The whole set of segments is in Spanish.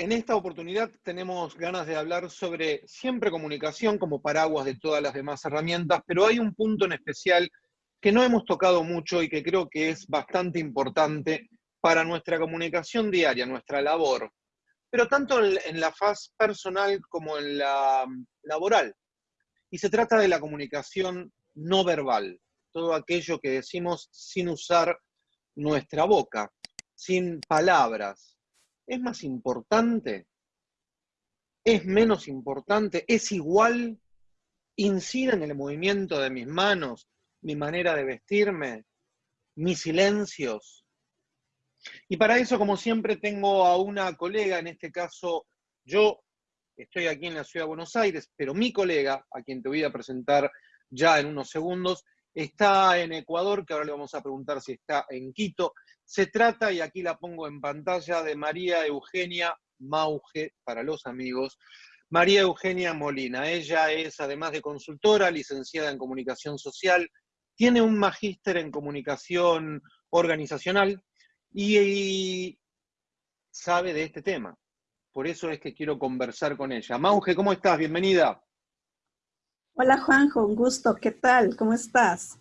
En esta oportunidad tenemos ganas de hablar sobre siempre comunicación como paraguas de todas las demás herramientas, pero hay un punto en especial que no hemos tocado mucho y que creo que es bastante importante para nuestra comunicación diaria, nuestra labor, pero tanto en la faz personal como en la laboral. Y se trata de la comunicación no verbal, todo aquello que decimos sin usar nuestra boca, sin palabras, ¿Es más importante? ¿Es menos importante? ¿Es igual? ¿Incide en el movimiento de mis manos, mi manera de vestirme, mis silencios? Y para eso, como siempre, tengo a una colega, en este caso yo estoy aquí en la ciudad de Buenos Aires, pero mi colega, a quien te voy a presentar ya en unos segundos, está en Ecuador, que ahora le vamos a preguntar si está en Quito. Se trata, y aquí la pongo en pantalla, de María Eugenia Mauge, para los amigos, María Eugenia Molina. Ella es, además de consultora, licenciada en comunicación social, tiene un magíster en comunicación organizacional y, sabe de este tema. Por eso es que quiero conversar con ella. Mauge, ¿cómo estás? Bienvenida. Hola Juanjo, un gusto. ¿Qué tal? ¿Cómo estás?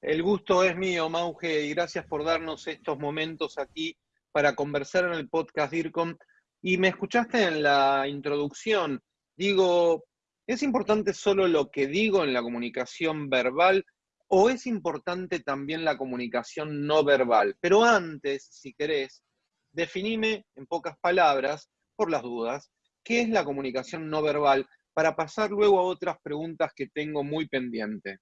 El gusto es mío, Mauge, y gracias por darnos estos momentos aquí para conversar en el podcast DIRCOM. Y me escuchaste en la introducción. Digo, ¿es importante solo lo que digo en la comunicación verbal o es importante también la comunicación no verbal? Pero antes, si querés, definime en pocas palabras, por las dudas, qué es la comunicación no verbal para pasar luego a otras preguntas que tengo muy pendiente.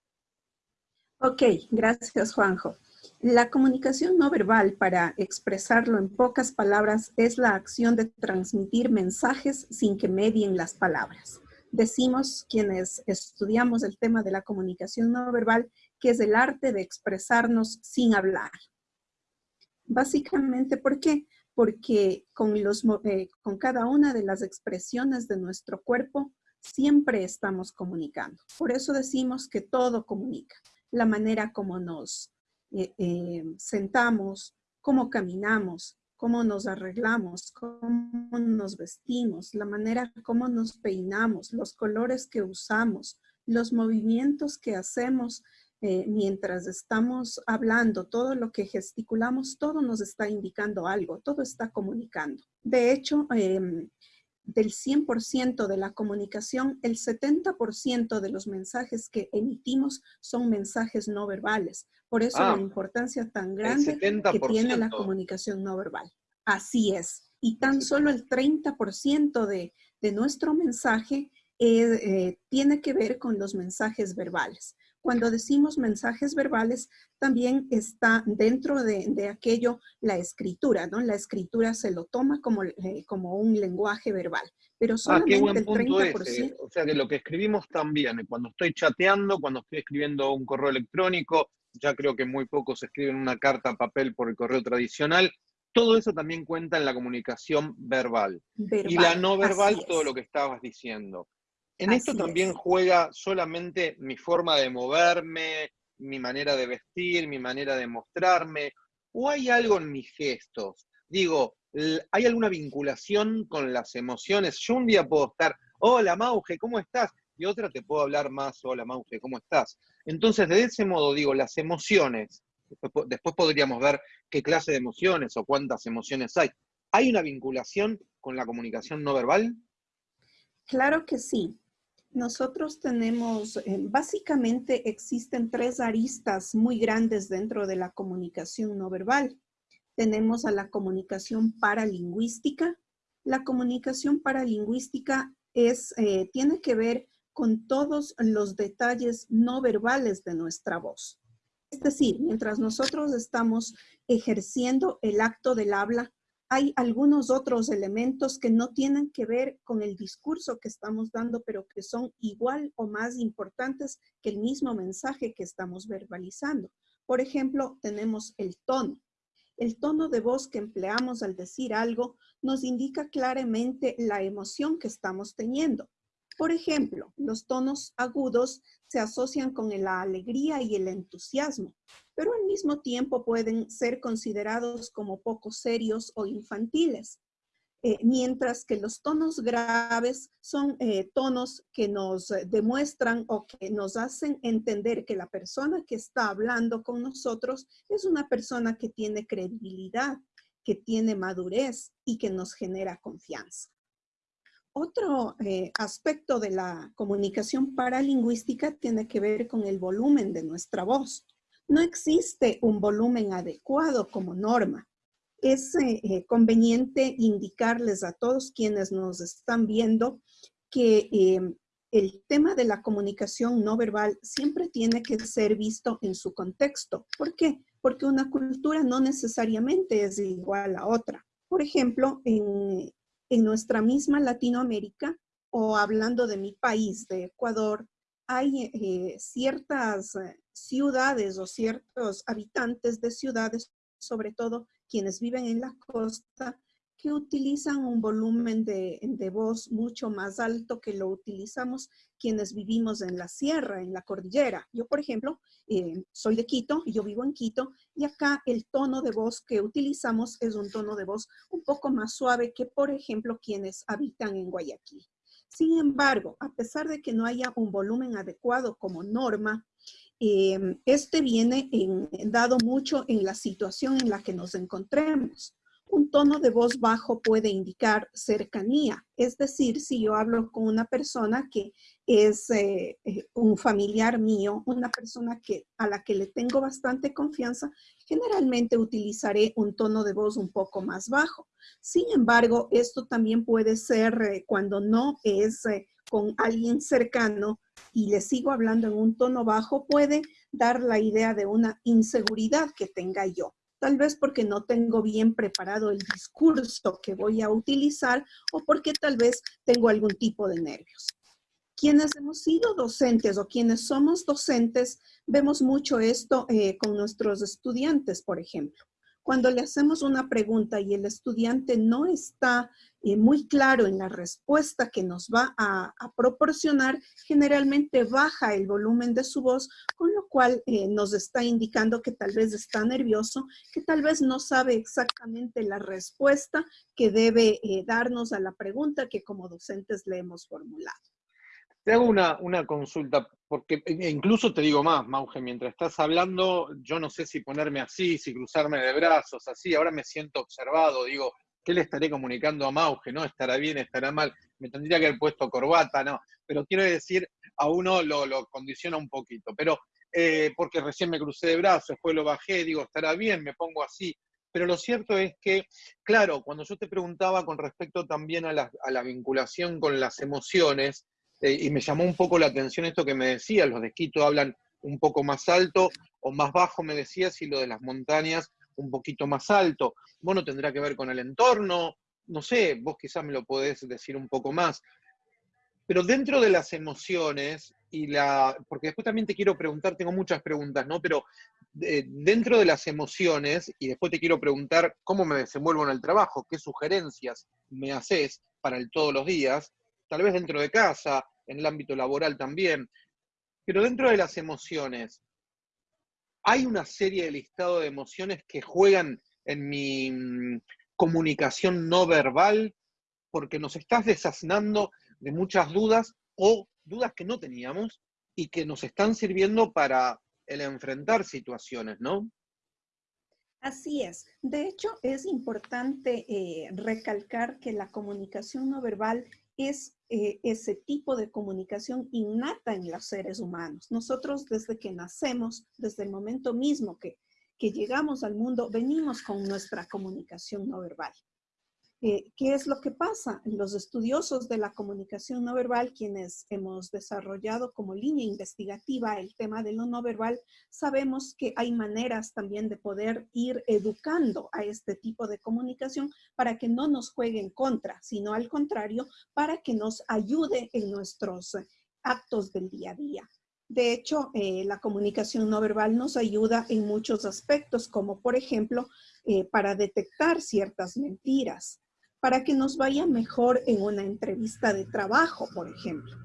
Ok, gracias Juanjo. La comunicación no verbal, para expresarlo en pocas palabras, es la acción de transmitir mensajes sin que medien las palabras. Decimos quienes estudiamos el tema de la comunicación no verbal que es el arte de expresarnos sin hablar. Básicamente, ¿por qué? Porque con, los, eh, con cada una de las expresiones de nuestro cuerpo siempre estamos comunicando. Por eso decimos que todo comunica la manera como nos eh, eh, sentamos, cómo caminamos, cómo nos arreglamos, cómo nos vestimos, la manera como nos peinamos, los colores que usamos, los movimientos que hacemos eh, mientras estamos hablando, todo lo que gesticulamos, todo nos está indicando algo, todo está comunicando. De hecho, em, del 100% de la comunicación, el 70% de los mensajes que emitimos son mensajes no verbales. Por eso la ah, importancia tan grande que tiene la comunicación no verbal. Así es. Y tan solo el 30% de, de, nuestro mensaje eh, eh, tiene que ver con los mensajes verbales. Cuando decimos mensajes verbales, también está dentro de, aquello la escritura, ¿no? La escritura se lo toma como, eh, como un lenguaje verbal, pero solamente ah, qué buen punto el 30%. o sea que lo que escribimos también, cuando estoy chateando, cuando estoy escribiendo un correo electrónico, ya creo que muy pocos escriben una carta a papel por el correo tradicional, todo eso también cuenta en la comunicación verbal. verbal y la no verbal, todo lo que estabas diciendo. En esto también juega solamente mi forma de moverme, mi manera de vestir, mi manera de mostrarme, o hay algo en mis gestos. Digo, ¿hay alguna vinculación con las emociones? Yo un día puedo estar, hola Mauge, ¿cómo estás? Y otra te puedo hablar más, hola Mauge, ¿cómo estás? Entonces, de ese modo, digo, las emociones, después podríamos ver qué clase de emociones o cuántas emociones hay. ¿Hay una vinculación con la comunicación no verbal? Claro que sí. Nosotros tenemos, eh, básicamente existen tres aristas muy grandes dentro de la comunicación no verbal. Tenemos a la comunicación paralingüística. La comunicación paralingüística es, eh, tiene que ver con todos los detalles no verbales de nuestra voz. Es decir, mientras nosotros estamos ejerciendo el acto del habla, hay algunos otros elementos que no tienen que ver con el discurso que estamos dando, pero que son igual o más importantes que el mismo mensaje que estamos verbalizando. Por ejemplo, tenemos el tono. El tono de voz que empleamos al decir algo nos indica claramente la emoción que estamos teniendo. Por ejemplo, los tonos agudos se asocian con la alegría y el entusiasmo, pero al mismo tiempo pueden ser considerados como poco serios o infantiles. Eh, mientras que los tonos graves son eh, tonos que nos demuestran o que nos hacen entender que la persona que está hablando con nosotros es una persona que tiene credibilidad, que tiene madurez y que nos genera confianza. Otro eh, aspecto de la comunicación paralingüística tiene que ver con el volumen de nuestra voz. No existe un volumen adecuado como norma es eh, eh, conveniente indicarles a todos quienes nos están viendo que em, el tema de la comunicación no verbal siempre tiene que ser visto en su contexto. ¿Por qué? Porque una cultura no necesariamente es igual a otra. Por ejemplo, en, nuestra misma Latinoamérica, o hablando de mi país, de Ecuador, hay eh, ciertas ciudades o ciertos habitantes de ciudades, sobre todo quienes viven en la costa, que utilizan un volumen de, voz mucho más alto que lo utilizamos quienes vivimos en la sierra, en la cordillera. Yo, por ejemplo, eh, soy de Quito, yo vivo en Quito, y acá el tono de voz que utilizamos es un tono de voz un poco más suave que, por ejemplo, quienes habitan en Guayaquil. Sin embargo, a pesar de que no haya un volumen adecuado como norma, Em, este viene dado mucho en la situación en la que nos encontremos. Un tono de voz bajo puede indicar cercanía, es decir, si yo hablo con una persona que es eh, eh, un familiar mío, una persona que, a la que le tengo bastante confianza, generalmente utilizaré un tono de voz un poco más bajo. Sin embargo, esto también puede ser eh, cuando no es con alguien cercano y le sigo hablando en un tono bajo, puede dar la idea de una inseguridad que tenga yo. Tal vez porque no tengo bien preparado el discurso que voy a utilizar o porque tal vez tengo algún tipo de nervios. Quienes hemos sido docentes o quienes somos docentes, vemos mucho esto eh, con nuestros estudiantes, por ejemplo. Cuando le hacemos una pregunta y el estudiante no está eh, muy claro en la respuesta que nos va a, proporcionar, generalmente baja el volumen de su voz, con lo cual eh, nos está indicando que tal vez está nervioso, que tal vez no sabe exactamente la respuesta que debe eh, darnos a la pregunta que como docentes le hemos formulado. Te hago una, una, consulta, porque e incluso te digo más, Mauge, mientras estás hablando, yo no sé si ponerme así, si cruzarme de brazos, así, ahora me siento observado, digo, ¿qué le estaré comunicando a Mauge? ¿No? ¿Estará bien, estará mal? Me tendría que haber puesto corbata, ¿no? Pero quiero decir, a uno lo, condiciona un poquito. Pero eh, porque recién me crucé de brazos, después lo bajé, digo, estará bien, me pongo así. Pero lo cierto es que, claro, cuando yo te preguntaba con respecto también a la, vinculación con las emociones, eh, y me llamó un poco la atención esto que me decías, los de Quito hablan un poco más alto o más bajo, me decías, y lo de las montañas un poquito más alto. Bueno, tendrá que ver con el entorno, no sé, vos quizás me lo podés decir un poco más. Pero dentro de las emociones y la, porque después también te quiero preguntar, tengo muchas preguntas, ¿no? Pero eh, dentro de las emociones, y después te quiero preguntar cómo me desenvuelvo en el trabajo, qué sugerencias me haces para el todos los días, tal vez dentro de casa, en el ámbito laboral también. Pero dentro de las emociones, hay una serie de listado de emociones que juegan en mi mm, comunicación no verbal porque nos estás desaznando de muchas dudas o dudas que no teníamos y que nos están sirviendo para enfrentar situaciones, ¿no? Así es. De hecho, es importante eh, recalcar que la comunicación no verbal es eh, ese tipo de comunicación innata en los seres humanos. Nosotros desde que nacemos, desde el momento mismo que, que llegamos al mundo, venimos con nuestra comunicación no verbal. Eh, ¿Qué es lo que pasa? Los estudiosos de la comunicación no verbal, quienes hemos desarrollado como línea investigativa el tema de lo no verbal, sabemos que hay maneras también de poder ir educando a este tipo de comunicación para que no nos juegue en contra, sino al contrario, para que nos ayude en nuestros actos del día a día. De hecho, eh, la comunicación no verbal nos ayuda en muchos aspectos, como por ejemplo, eh, para detectar ciertas mentiras, para que nos vaya mejor en una entrevista de trabajo, por ejemplo.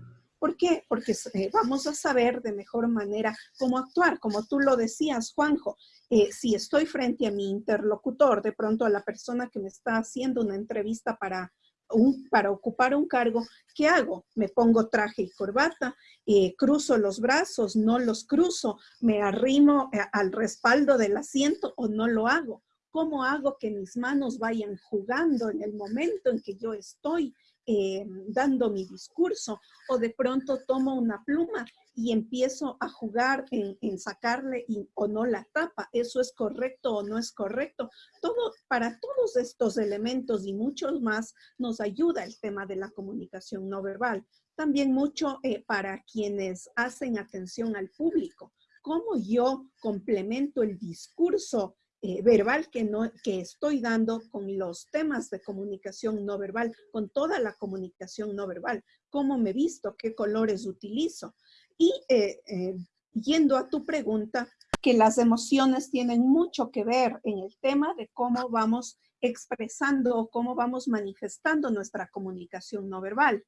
¿Por qué? Porque eh, vamos a saber de mejor manera cómo actuar. Como tú lo decías, Juanjo, eh, si estoy frente a mi interlocutor, de pronto a la persona que me está haciendo una entrevista para, un, para ocupar un cargo, ¿qué hago? Me pongo traje y corbata, eh, cruzo los brazos, no los cruzo, me arrimo al respaldo del asiento o no lo hago. ¿Cómo hago que mis manos vayan jugando en el momento en que yo estoy eh, dando mi discurso o de pronto tomo una pluma y empiezo a jugar en, sacarle o no la tapa. ¿Eso es correcto o no es correcto? Todo, para todos estos elementos y muchos más nos ayuda el tema de la comunicación no verbal. También mucho eh, para quienes hacen atención al público. ¿Cómo yo complemento el discurso eh, verbal que, no, que estoy dando con los temas de comunicación no verbal, con toda la comunicación no verbal, cómo me visto, qué colores utilizo. Y eh, eh, yendo a tu pregunta, que las emociones tienen mucho que ver en el tema de cómo vamos expresando o cómo vamos manifestando nuestra comunicación no verbal.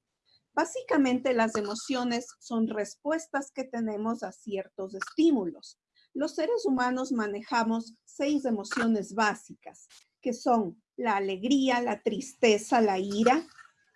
Básicamente las emociones son respuestas que tenemos a ciertos estímulos los seres humanos manejamos seis emociones básicas, que son la alegría, la tristeza, la ira,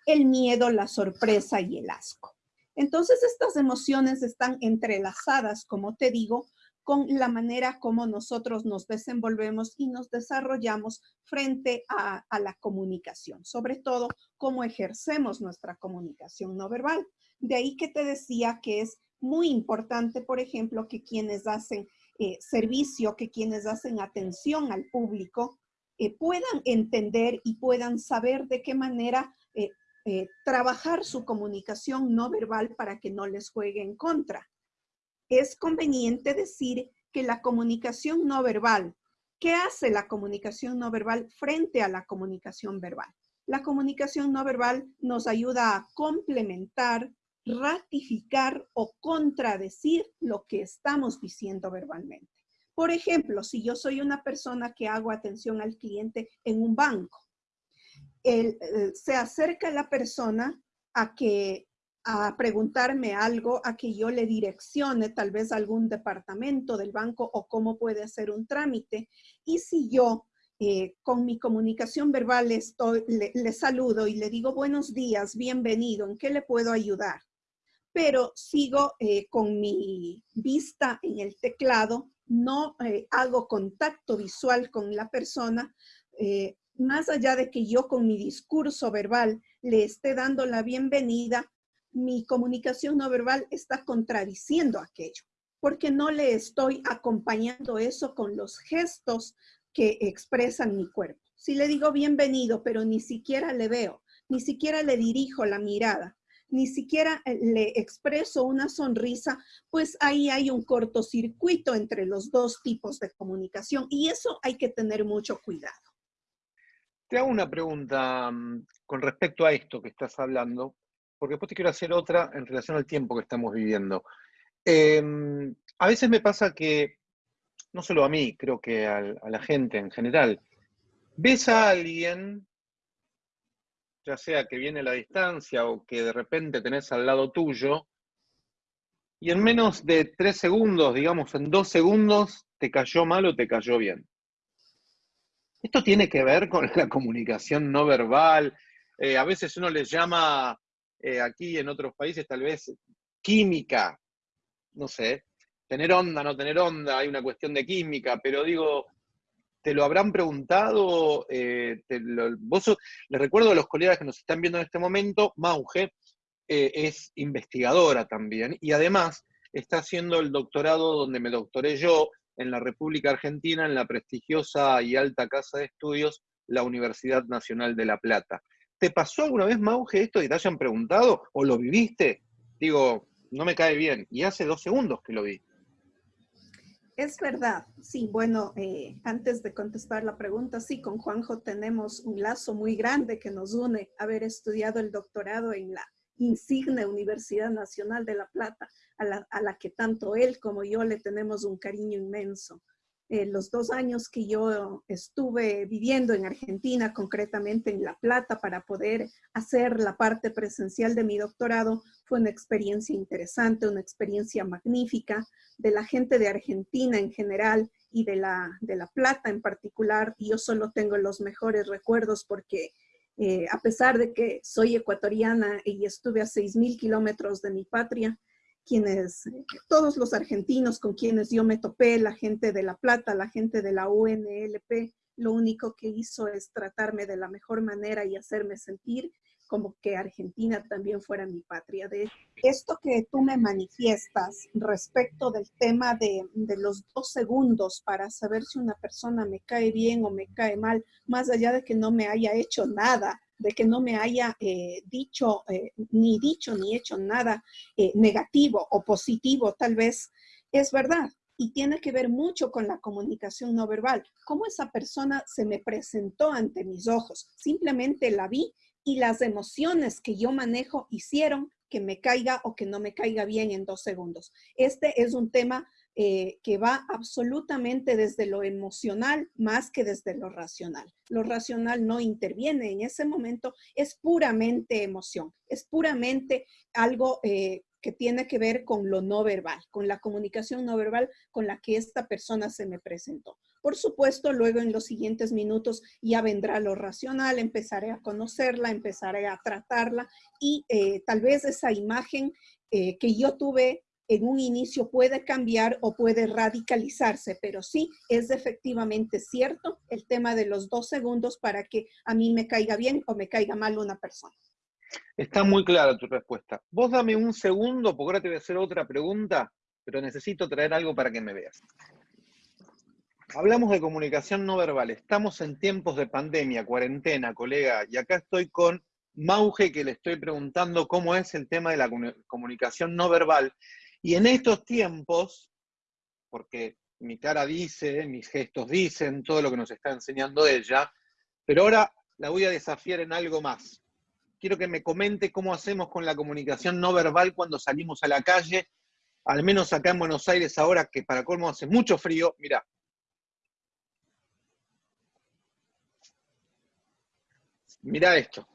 el miedo, la sorpresa y el asco. Entonces, estas emociones están entrelazadas, como te digo, con la manera como nosotros nos desenvolvemos y nos desarrollamos frente a, la comunicación, sobre todo cómo ejercemos nuestra comunicación no verbal. De ahí que te decía que es muy importante, por ejemplo, que quienes hacen eh, servicio que quienes hacen atención al público eh, puedan entender y puedan saber de qué manera eh, trabajar su comunicación no verbal para que no les juegue en contra. Es conveniente decir que la comunicación no verbal, ¿qué hace la comunicación no verbal frente a la comunicación verbal? La comunicación no verbal nos ayuda a complementar, ratificar o contradecir lo que estamos diciendo verbalmente. Por ejemplo, si yo soy una persona que hago atención al cliente en un banco, eh, se acerca la persona a que a preguntarme algo, a que yo le direccione tal vez algún departamento del banco o cómo puede hacer un trámite. Y si yo eh, con mi comunicación verbal le, saludo y le digo buenos días, bienvenido, ¿en qué le puedo ayudar? Pero sigo eh, con mi vista en el teclado, no eh, hago contacto visual con la persona, eh, más allá de que yo con mi discurso verbal le esté dando la bienvenida, mi comunicación no verbal está contradiciendo aquello, porque no le estoy acompañando eso con los gestos que expresan mi cuerpo. Si le digo bienvenido, pero ni siquiera le veo, ni siquiera le dirijo la mirada, ni siquiera eh, le expreso una sonrisa, pues ahí hay un cortocircuito entre los dos tipos de comunicación y eso hay que tener mucho cuidado. Te hago una pregunta mm, con respecto a esto que estás hablando, porque después te quiero hacer otra en relación al tiempo que estamos viviendo. Em, a veces me pasa que, no solo a mí, creo que a la gente en general, ves a alguien ya sea que viene la distancia o que de repente tenés al lado tuyo, y en menos de tres segundos, digamos, en dos segundos, te cayó mal o te cayó bien. Esto tiene que ver con la comunicación no verbal. Eh, a veces uno les llama, eh, aquí en otros países tal vez, química. No sé, tener onda, no tener onda, hay una cuestión de química, pero digo, te lo habrán preguntado, eh, les recuerdo a los colegas que nos están viendo en este momento, Mauge eh, es investigadora también y además está haciendo el doctorado donde me doctoré yo en la República Argentina, en la prestigiosa y alta casa de estudios, la Universidad Nacional de La Plata. ¿Te pasó alguna vez, Mauge, esto y te hayan preguntado o lo viviste? Digo, no me cae bien. Y hace dos segundos que lo vi. Es verdad, sí, bueno, eh, antes de contestar la pregunta, sí, con Juanjo tenemos un lazo muy grande que nos une haber estudiado el doctorado en la insigne Universidad Nacional de La Plata, a la, a la que tanto él como yo le tenemos un cariño inmenso. Eh, los dos años que yo estuve viviendo en Argentina, concretamente en La Plata, para poder hacer la parte presencial de mi doctorado, fue una experiencia interesante, una experiencia magnífica de la gente de Argentina en general y de La, de la Plata en particular. Y yo solo tengo los mejores recuerdos porque eh, a pesar de que soy ecuatoriana y estuve a 6.000 kilómetros de mi patria, quienes, todos los argentinos con quienes yo me topé, la gente de La Plata, la gente de la UNLP, lo único que hizo es tratarme de la mejor manera y hacerme sentir como que Argentina también fuera mi patria. De esto que tú me manifiestas respecto del tema de, de, los dos segundos para saber si una persona me cae bien o me cae mal, más allá de que no me haya hecho nada, de que no me haya eh, dicho, eh, ni dicho ni hecho nada eh, negativo o positivo, tal vez, es verdad. Y tiene que ver mucho con la comunicación no verbal. Cómo esa persona se me presentó ante mis ojos. Simplemente la vi y las emociones que yo manejo hicieron que me caiga o que no me caiga bien en dos segundos. Este es un tema eh, que va absolutamente desde lo emocional más que desde lo racional. Lo racional no interviene en ese momento, es puramente emoción, es puramente algo eh, que tiene que ver con lo no verbal, con la comunicación no verbal con la que esta persona se me presentó. Por supuesto, luego en los siguientes minutos ya vendrá lo racional, empezaré a conocerla, empezaré a tratarla y eh, tal vez esa imagen que yo tuve en un inicio puede cambiar o puede radicalizarse, pero sí es efectivamente cierto el tema de los dos segundos para que a mí me caiga bien o me caiga mal una persona. Está muy clara tu respuesta. Vos dame un segundo, porque ahora te voy a hacer otra pregunta, pero necesito traer algo para que me veas. Hablamos de comunicación no verbal. Estamos en tiempos de pandemia, cuarentena, colega, y acá estoy con Mauge, que le estoy preguntando cómo es el tema de la comunicación no verbal. Y en estos tiempos, porque mi cara dice, mis gestos dicen, todo lo que nos está enseñando ella, pero ahora la voy a desafiar en algo más. Quiero que me comente cómo hacemos con la comunicación no verbal cuando salimos a la calle, al menos acá en Buenos Aires ahora que para colmo hace mucho frío. Mira. Mira esto.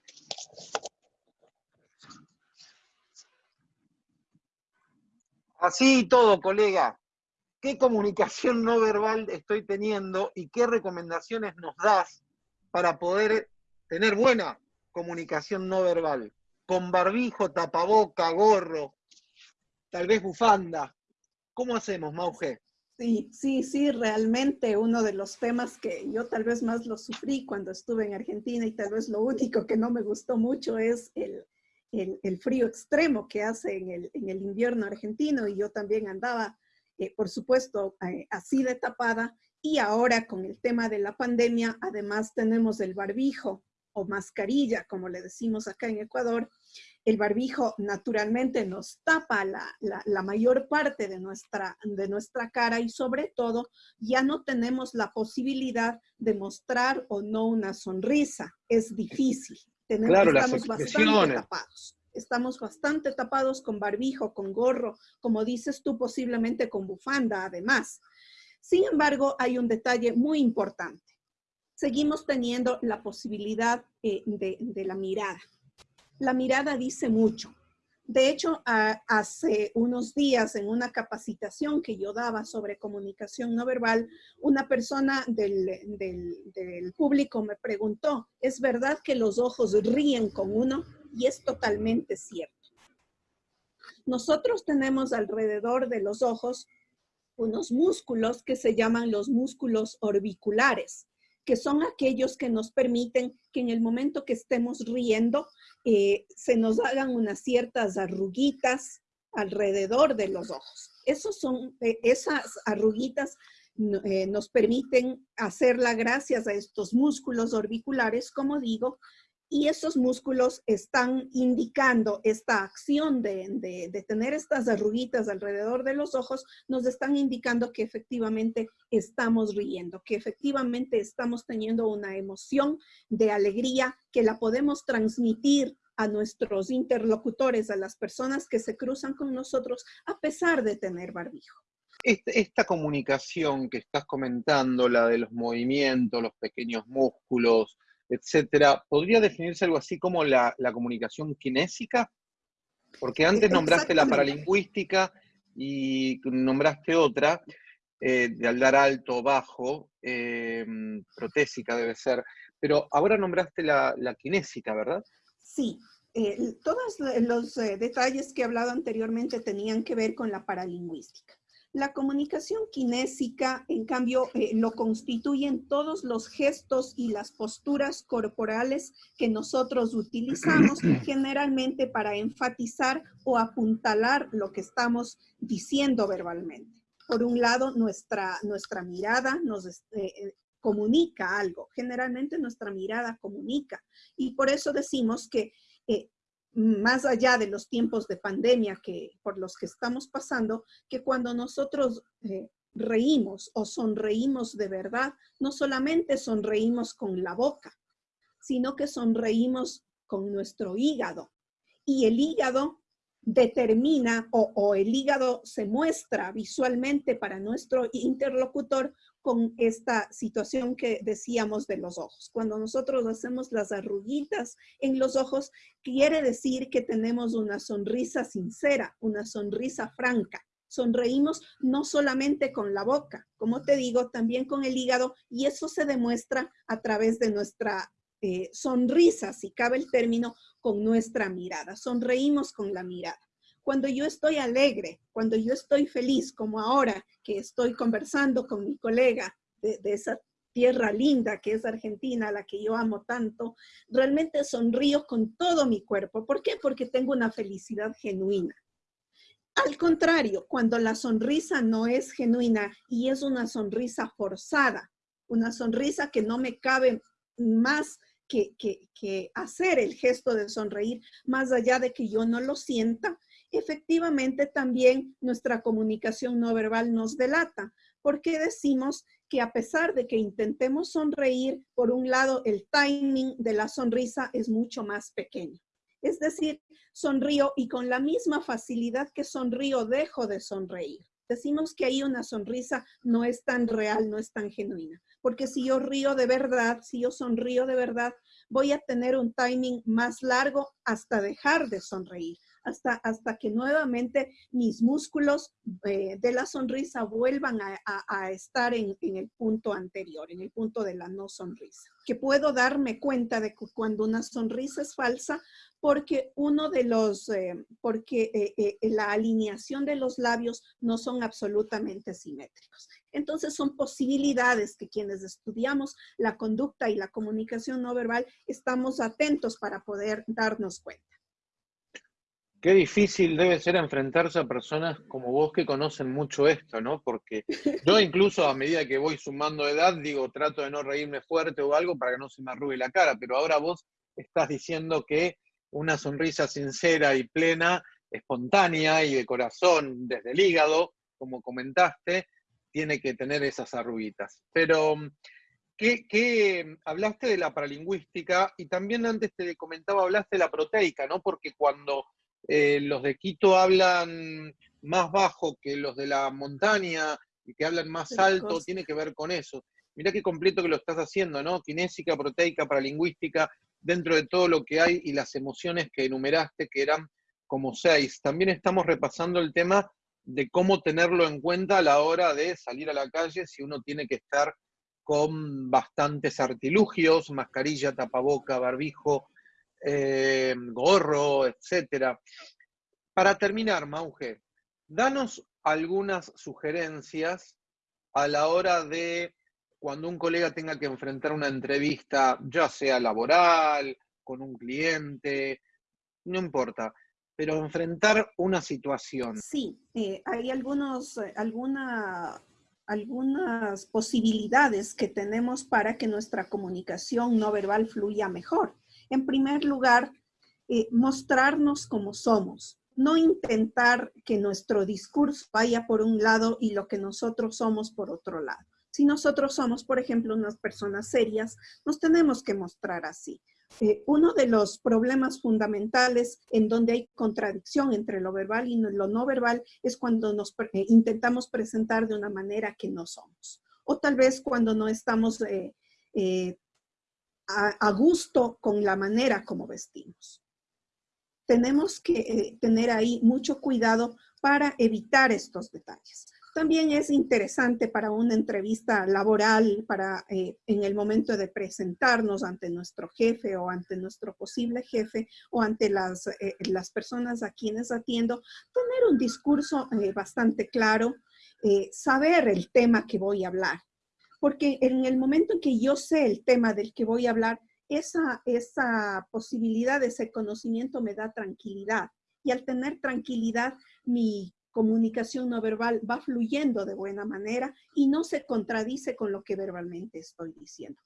Así y todo, colega. ¿Qué comunicación no verbal estoy teniendo y qué recomendaciones nos das para poder tener buena comunicación no verbal? Con barbijo, tapaboca, gorro, tal vez bufanda. ¿Cómo hacemos, Mauge? Sí, sí, sí, realmente uno de los temas que yo tal vez más lo sufrí cuando estuve en Argentina y tal vez lo único que no me gustó mucho es el, el, frío extremo que hace en el, en el, invierno argentino y yo también andaba, eh, por supuesto, eh, así de tapada. Y ahora con el tema de la pandemia, además tenemos el barbijo o mascarilla, como le decimos acá en Ecuador. El barbijo naturalmente nos tapa la, la, la mayor parte de nuestra, de nuestra cara y sobre todo ya no tenemos la posibilidad de mostrar o no una sonrisa. Es difícil claro, estamos bastante tapados. Estamos bastante tapados con barbijo, con gorro, como dices tú, posiblemente con bufanda además. Sin embargo, hay un detalle muy importante. Seguimos teniendo la posibilidad eh, de, de la mirada. La mirada dice mucho. De hecho, hace unos días en una capacitación que yo daba sobre comunicación no verbal, una persona del, público me preguntó, ¿es verdad que los ojos ríen con uno? Y es totalmente cierto. Nosotros tenemos alrededor de los ojos unos músculos que se llaman los músculos orbiculares que son aquellos que nos permiten que en el momento que estemos riendo eh, se nos hagan unas ciertas arruguitas alrededor de los ojos. Esos son, eh, esas arruguitas eh, nos permiten hacerla gracias a estos músculos orbiculares, como digo, y esos músculos están indicando esta acción de, de, tener estas arruguitas alrededor de los ojos, nos están indicando que efectivamente estamos riendo, que efectivamente estamos teniendo una emoción de alegría que la podemos transmitir a nuestros interlocutores, a las personas que se cruzan con nosotros, a pesar de tener barbijo. esta, comunicación que estás comentando, la de los movimientos, los pequeños músculos, etcétera, ¿podría definirse algo así como la, comunicación kinésica? Porque antes nombraste la paralingüística y nombraste otra, eh, de hablar alto, bajo, eh, protésica debe ser, pero ahora nombraste la, la kinésica, ¿verdad? Sí, eh, todos los detalles que he hablado anteriormente tenían que ver con la paralingüística. La comunicación kinésica, en cambio, eh, lo constituyen todos los gestos y las posturas corporales que nosotros utilizamos generalmente para enfatizar o apuntalar lo que estamos diciendo verbalmente. Por un lado, nuestra, nuestra mirada nos eh, eh, comunica algo. Generalmente nuestra mirada comunica. Y por eso decimos que más allá de los tiempos de pandemia que, por los que estamos pasando, que cuando nosotros eh, reímos o sonreímos de verdad, no solamente sonreímos con la boca, sino que sonreímos con nuestro hígado. Y el hígado determina o, o, el hígado se muestra visualmente para nuestro interlocutor con esta situación que decíamos de los ojos. Cuando nosotros hacemos las arruguitas en los ojos, quiere decir que tenemos una sonrisa sincera, una sonrisa franca. Sonreímos no solamente con la boca, como te digo, también con el hígado, y eso se demuestra a través de nuestra eh, sonrisa, si cabe el término, con nuestra mirada. Sonreímos con la mirada. Cuando yo estoy alegre, cuando yo estoy feliz, como ahora que estoy conversando con mi colega de, esa tierra linda que es Argentina, la que yo amo tanto, realmente sonrío con todo mi cuerpo. ¿Por qué? Porque tengo una felicidad genuina. Al contrario, cuando la sonrisa no es genuina y es una sonrisa forzada, una sonrisa que no me cabe más que, hacer el gesto de sonreír, más allá de que yo no lo sienta, efectivamente también nuestra comunicación no verbal nos delata, porque decimos que a pesar de que intentemos sonreír, por un lado el timing de la sonrisa es mucho más pequeño. Es decir, sonrío y con la misma facilidad que sonrío dejo de sonreír. Decimos que ahí una sonrisa no es tan real, no es tan genuina. Porque si yo río de verdad, si yo sonrío de verdad, voy a tener un timing más largo hasta dejar de sonreír hasta, hasta que nuevamente mis músculos eh, de la sonrisa vuelvan a, estar en, el punto anterior, en el punto de la no sonrisa. Que puedo darme cuenta de que cuando una sonrisa es falsa, porque uno de los, eh, porque eh, la alineación de los labios no son absolutamente simétricos. Entonces son posibilidades que quienes estudiamos la conducta y la comunicación no verbal estamos atentos para poder darnos cuenta. Qué difícil debe ser enfrentarse a personas como vos que conocen mucho esto, ¿no? Porque yo incluso a medida que voy sumando edad, digo, trato de no reírme fuerte o algo para que no se me arrugue la cara, pero ahora vos estás diciendo que una sonrisa sincera y plena, espontánea y de corazón, desde el hígado, como comentaste, tiene que tener esas arruguitas. Pero, ¿qué, hablaste de la paralingüística y también antes te comentaba, hablaste de la proteica, ¿no? Porque cuando eh, los de Quito hablan más bajo que los de la montaña y que hablan más alto, tiene que ver con eso. Mirá qué completo que lo estás haciendo, ¿no? Kinésica, proteica, paralingüística, dentro de todo lo que hay y las emociones que enumeraste, que eran como seis. También estamos repasando el tema de cómo tenerlo en cuenta a la hora de salir a la calle si uno tiene que estar con bastantes artilugios, mascarilla, tapaboca, barbijo, eh, gorro, etcétera. Para terminar, Mauge, danos algunas sugerencias a la hora de cuando un colega tenga que enfrentar una entrevista, ya sea laboral, con un cliente, no importa, pero enfrentar una situación. Sí, eh, hay algunos, eh, alguna, algunas posibilidades que tenemos para que nuestra comunicación no verbal fluya mejor. En primer lugar, eh, mostrarnos como somos, no intentar que nuestro discurso vaya por un lado y lo que nosotros somos por otro lado. Si nosotros somos, por ejemplo, unas personas serias, nos tenemos que mostrar así. Eh, uno de los problemas fundamentales en donde hay contradicción entre lo verbal y lo no verbal es cuando nos eh, intentamos presentar de una manera que no somos. O tal vez cuando no estamos eh, a, gusto con la manera como vestimos. Tenemos que tener ahí mucho cuidado para evitar estos detalles. También es interesante para una entrevista laboral, para eh, en el momento de presentarnos ante nuestro jefe o ante nuestro posible jefe o ante las, eh, las personas a quienes atiendo, tener un discurso eh, bastante claro, saber el tema que voy a hablar. Porque en el momento en que yo sé el tema del que voy a hablar, esa, esa posibilidad, ese conocimiento me da tranquilidad. Y al tener tranquilidad, mi comunicación no verbal va fluyendo de buena manera y no se contradice con lo que verbalmente estoy diciendo.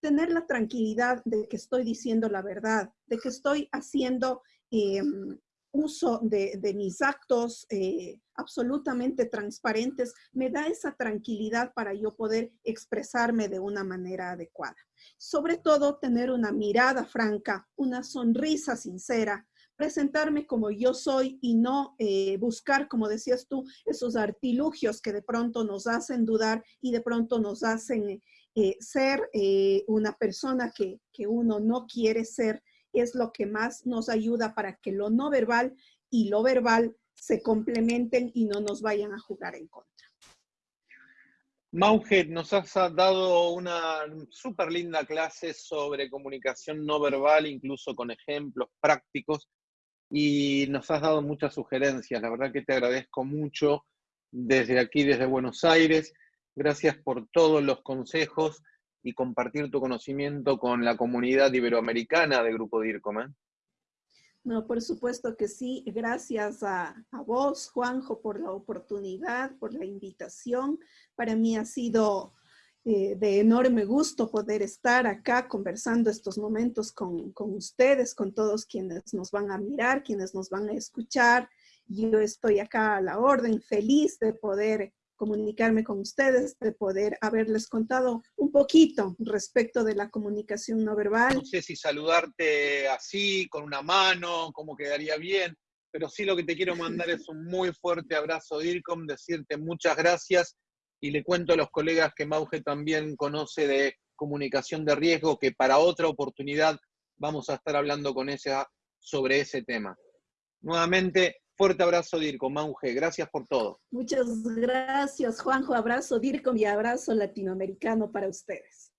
Tener la tranquilidad de que estoy diciendo la verdad, de que estoy haciendo em, uso de, mis actos eh, absolutamente transparentes, me da esa tranquilidad para yo poder expresarme de una manera adecuada. Sobre todo, tener una mirada franca, una sonrisa sincera, presentarme como yo soy y no eh, buscar, como decías tú, esos artilugios que de pronto nos hacen dudar y de pronto nos hacen eh, ser una persona que, que uno no quiere ser, es lo que más nos ayuda para que lo no verbal y lo verbal se complementen y no nos vayan a jugar en contra. Maujet, nos has dado una súper linda clase sobre comunicación no verbal, incluso con ejemplos prácticos y nos has dado muchas sugerencias. La verdad que te agradezco mucho desde aquí, desde Buenos Aires. Gracias por todos los consejos y compartir tu conocimiento con la comunidad iberoamericana de Grupo DIRCOM. ¿eh? No, por supuesto que sí. Gracias a, a, vos, Juanjo, por la oportunidad, por la invitación. Para mí ha sido eh, de enorme gusto poder estar acá conversando estos momentos con, con, ustedes, con todos quienes nos van a mirar, quienes nos van a escuchar. Yo estoy acá a la orden, feliz de poder comunicarme con ustedes, de poder haberles contado un poquito respecto de la comunicación no verbal. No sé si saludarte así, con una mano, cómo quedaría bien, pero sí lo que te quiero mandar es un muy fuerte abrazo, DIRCOM, decirte muchas gracias y le cuento a los colegas que Mauge también conoce de comunicación de riesgo, que para otra oportunidad vamos a estar hablando con ella sobre ese tema. Nuevamente, fuerte abrazo Dirco, Mauge, gracias por todo. Muchas gracias Juanjo, abrazo Dirco y abrazo latinoamericano para ustedes.